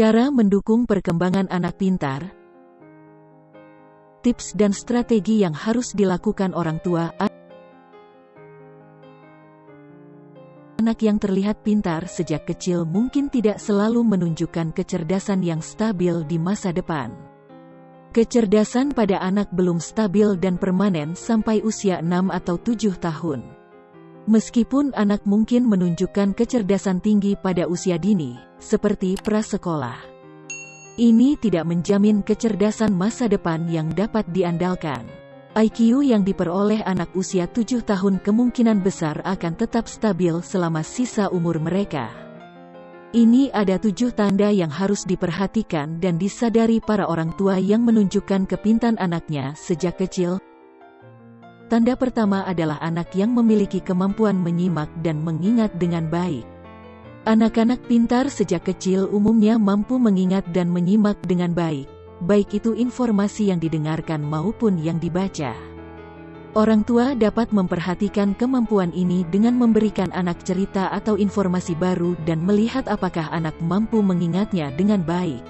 Cara mendukung perkembangan anak pintar. Tips dan strategi yang harus dilakukan orang tua. Anak yang terlihat pintar sejak kecil mungkin tidak selalu menunjukkan kecerdasan yang stabil di masa depan. Kecerdasan pada anak belum stabil dan permanen sampai usia 6 atau 7 tahun. Meskipun anak mungkin menunjukkan kecerdasan tinggi pada usia dini, seperti prasekolah. Ini tidak menjamin kecerdasan masa depan yang dapat diandalkan. IQ yang diperoleh anak usia 7 tahun kemungkinan besar akan tetap stabil selama sisa umur mereka. Ini ada tujuh tanda yang harus diperhatikan dan disadari para orang tua yang menunjukkan kepintan anaknya sejak kecil. Tanda pertama adalah anak yang memiliki kemampuan menyimak dan mengingat dengan baik. Anak-anak pintar sejak kecil umumnya mampu mengingat dan menyimak dengan baik, baik itu informasi yang didengarkan maupun yang dibaca. Orang tua dapat memperhatikan kemampuan ini dengan memberikan anak cerita atau informasi baru dan melihat apakah anak mampu mengingatnya dengan baik.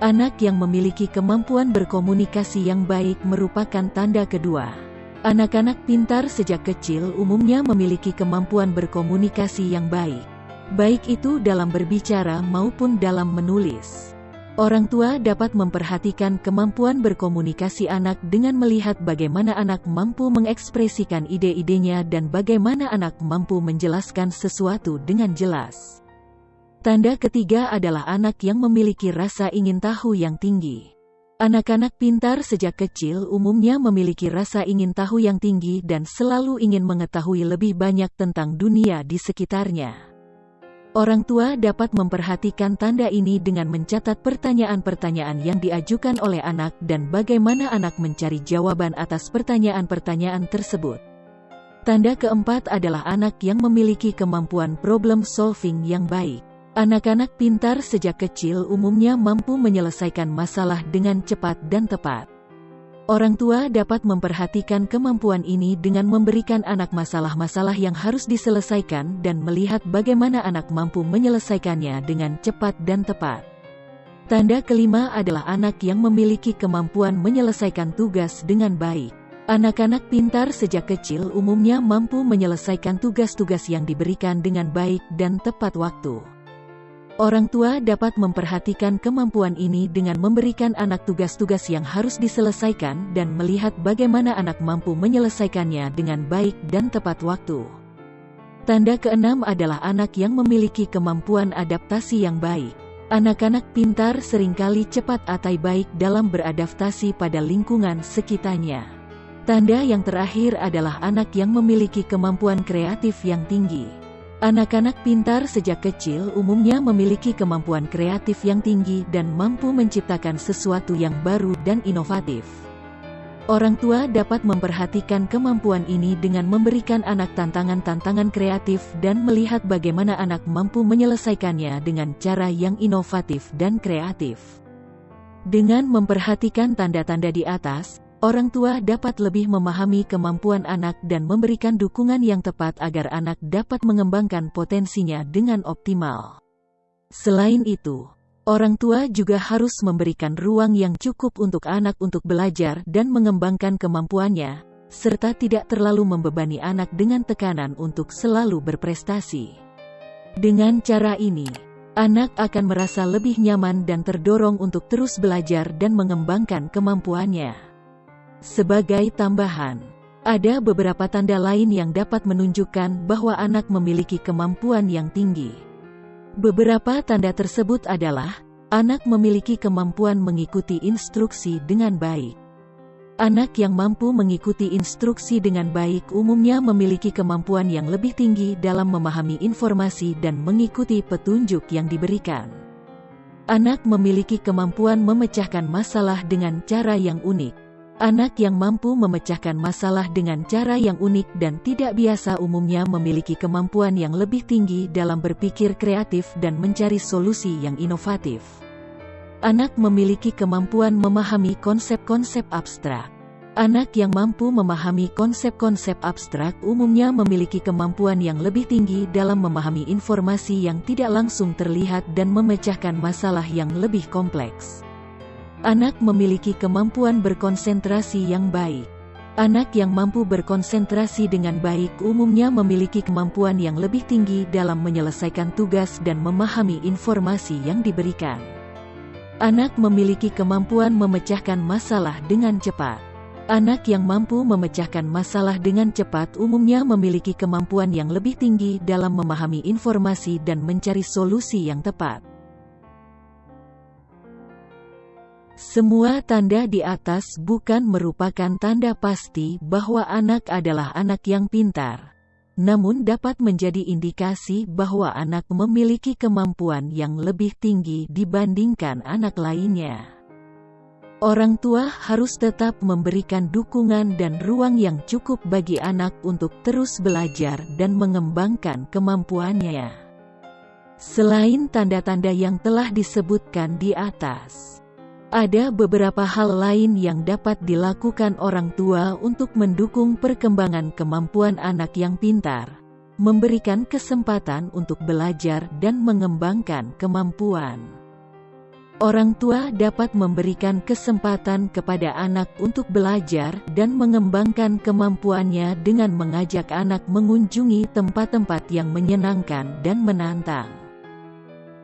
Anak yang memiliki kemampuan berkomunikasi yang baik merupakan tanda kedua. Anak-anak pintar sejak kecil umumnya memiliki kemampuan berkomunikasi yang baik baik itu dalam berbicara maupun dalam menulis. Orang tua dapat memperhatikan kemampuan berkomunikasi anak dengan melihat bagaimana anak mampu mengekspresikan ide-idenya dan bagaimana anak mampu menjelaskan sesuatu dengan jelas. Tanda ketiga adalah anak yang memiliki rasa ingin tahu yang tinggi. Anak-anak pintar sejak kecil umumnya memiliki rasa ingin tahu yang tinggi dan selalu ingin mengetahui lebih banyak tentang dunia di sekitarnya. Orang tua dapat memperhatikan tanda ini dengan mencatat pertanyaan-pertanyaan yang diajukan oleh anak dan bagaimana anak mencari jawaban atas pertanyaan-pertanyaan tersebut. Tanda keempat adalah anak yang memiliki kemampuan problem solving yang baik. Anak-anak pintar sejak kecil umumnya mampu menyelesaikan masalah dengan cepat dan tepat. Orang tua dapat memperhatikan kemampuan ini dengan memberikan anak masalah-masalah yang harus diselesaikan dan melihat bagaimana anak mampu menyelesaikannya dengan cepat dan tepat. Tanda kelima adalah anak yang memiliki kemampuan menyelesaikan tugas dengan baik. Anak-anak pintar sejak kecil umumnya mampu menyelesaikan tugas-tugas yang diberikan dengan baik dan tepat waktu. Orang tua dapat memperhatikan kemampuan ini dengan memberikan anak tugas-tugas yang harus diselesaikan dan melihat bagaimana anak mampu menyelesaikannya dengan baik dan tepat waktu. Tanda keenam adalah anak yang memiliki kemampuan adaptasi yang baik. Anak-anak pintar sering kali cepat atau baik dalam beradaptasi pada lingkungan sekitarnya. Tanda yang terakhir adalah anak yang memiliki kemampuan kreatif yang tinggi. Anak-anak pintar sejak kecil umumnya memiliki kemampuan kreatif yang tinggi dan mampu menciptakan sesuatu yang baru dan inovatif. Orang tua dapat memperhatikan kemampuan ini dengan memberikan anak tantangan-tantangan kreatif dan melihat bagaimana anak mampu menyelesaikannya dengan cara yang inovatif dan kreatif. Dengan memperhatikan tanda-tanda di atas, Orang tua dapat lebih memahami kemampuan anak dan memberikan dukungan yang tepat agar anak dapat mengembangkan potensinya dengan optimal. Selain itu, orang tua juga harus memberikan ruang yang cukup untuk anak untuk belajar dan mengembangkan kemampuannya, serta tidak terlalu membebani anak dengan tekanan untuk selalu berprestasi. Dengan cara ini, anak akan merasa lebih nyaman dan terdorong untuk terus belajar dan mengembangkan kemampuannya. Sebagai tambahan, ada beberapa tanda lain yang dapat menunjukkan bahwa anak memiliki kemampuan yang tinggi. Beberapa tanda tersebut adalah, anak memiliki kemampuan mengikuti instruksi dengan baik. Anak yang mampu mengikuti instruksi dengan baik umumnya memiliki kemampuan yang lebih tinggi dalam memahami informasi dan mengikuti petunjuk yang diberikan. Anak memiliki kemampuan memecahkan masalah dengan cara yang unik. Anak yang mampu memecahkan masalah dengan cara yang unik dan tidak biasa umumnya memiliki kemampuan yang lebih tinggi dalam berpikir kreatif dan mencari solusi yang inovatif. Anak memiliki kemampuan memahami konsep-konsep abstrak. Anak yang mampu memahami konsep-konsep abstrak umumnya memiliki kemampuan yang lebih tinggi dalam memahami informasi yang tidak langsung terlihat dan memecahkan masalah yang lebih kompleks. Anak memiliki kemampuan berkonsentrasi yang baik. Anak yang mampu berkonsentrasi dengan baik umumnya memiliki kemampuan yang lebih tinggi dalam menyelesaikan tugas dan memahami informasi yang diberikan. Anak memiliki kemampuan memecahkan masalah dengan cepat. Anak yang mampu memecahkan masalah dengan cepat umumnya memiliki kemampuan yang lebih tinggi dalam memahami informasi dan mencari solusi yang tepat. Semua tanda di atas bukan merupakan tanda pasti bahwa anak adalah anak yang pintar, namun dapat menjadi indikasi bahwa anak memiliki kemampuan yang lebih tinggi dibandingkan anak lainnya. Orang tua harus tetap memberikan dukungan dan ruang yang cukup bagi anak untuk terus belajar dan mengembangkan kemampuannya. Selain tanda-tanda yang telah disebutkan di atas, ada beberapa hal lain yang dapat dilakukan orang tua untuk mendukung perkembangan kemampuan anak yang pintar, memberikan kesempatan untuk belajar dan mengembangkan kemampuan. Orang tua dapat memberikan kesempatan kepada anak untuk belajar dan mengembangkan kemampuannya dengan mengajak anak mengunjungi tempat-tempat yang menyenangkan dan menantang.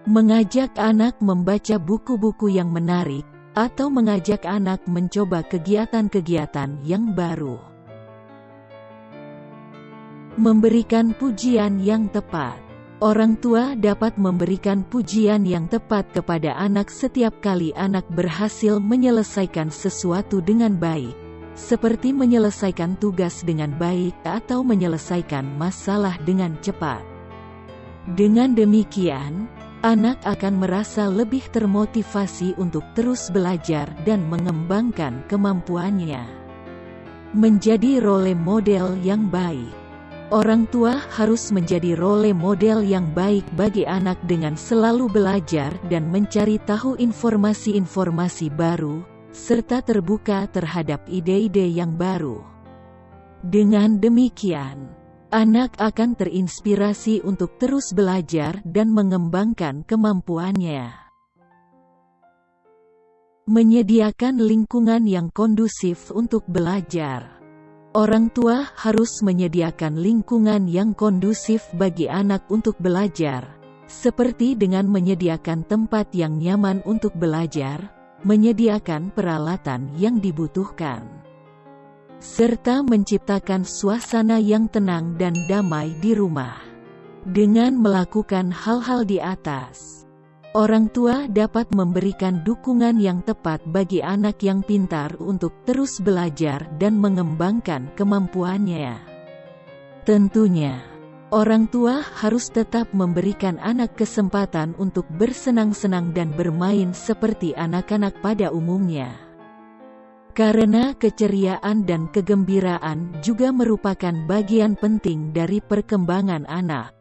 Mengajak anak membaca buku-buku yang menarik, atau mengajak anak mencoba kegiatan-kegiatan yang baru. Memberikan pujian yang tepat Orang tua dapat memberikan pujian yang tepat kepada anak setiap kali anak berhasil menyelesaikan sesuatu dengan baik, seperti menyelesaikan tugas dengan baik atau menyelesaikan masalah dengan cepat. Dengan demikian, anak akan merasa lebih termotivasi untuk terus belajar dan mengembangkan kemampuannya. Menjadi role model yang baik Orang tua harus menjadi role model yang baik bagi anak dengan selalu belajar dan mencari tahu informasi-informasi baru, serta terbuka terhadap ide-ide yang baru. Dengan demikian, anak akan terinspirasi untuk terus belajar dan mengembangkan kemampuannya. Menyediakan lingkungan yang kondusif untuk belajar. Orang tua harus menyediakan lingkungan yang kondusif bagi anak untuk belajar, seperti dengan menyediakan tempat yang nyaman untuk belajar, menyediakan peralatan yang dibutuhkan, serta menciptakan suasana yang tenang dan damai di rumah. Dengan melakukan hal-hal di atas, Orang tua dapat memberikan dukungan yang tepat bagi anak yang pintar untuk terus belajar dan mengembangkan kemampuannya. Tentunya, orang tua harus tetap memberikan anak kesempatan untuk bersenang-senang dan bermain seperti anak-anak pada umumnya. Karena keceriaan dan kegembiraan juga merupakan bagian penting dari perkembangan anak.